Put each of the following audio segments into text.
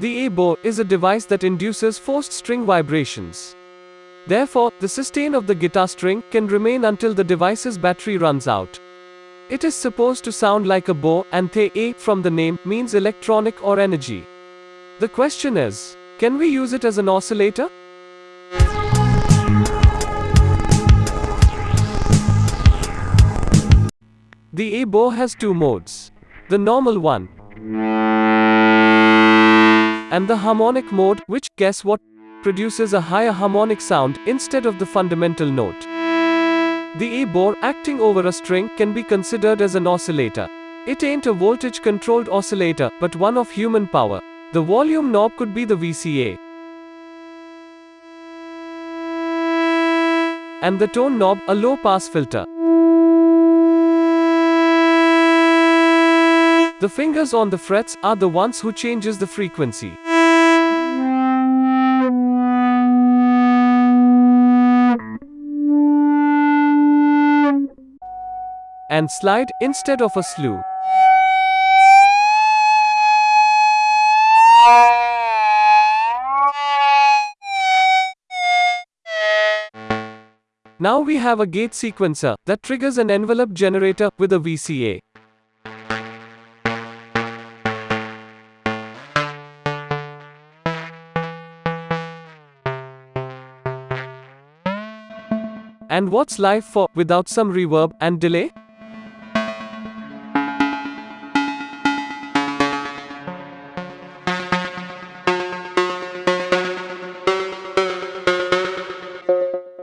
The EBow is a device that induces forced string vibrations. Therefore, the sustain of the guitar string can remain until the device's battery runs out. It is supposed to sound like a bow, and the A from the name means electronic or energy. The question is, can we use it as an oscillator? The EBow has two modes. The normal one and the harmonic mode, which, guess what, produces a higher harmonic sound instead of the fundamental note. The EBow acting over a string can be considered as an oscillator. It ain't a voltage controlled oscillator, but one of human power. The volume knob could be the VCA. And the tone knob, a low pass filter. The fingers on the frets are the ones who changes the frequency. And slide instead of a slew. Now we have a gate sequencer that triggers an envelope generator with a VCA. And what's life for without some reverb and delay?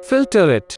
Filter it.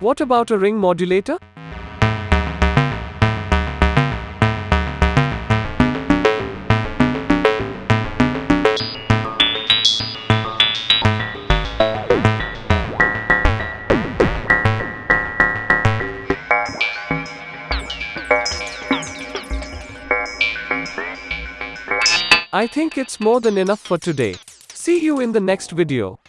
What about a ring modulator? I think it's more than enough for today. See you in the next video.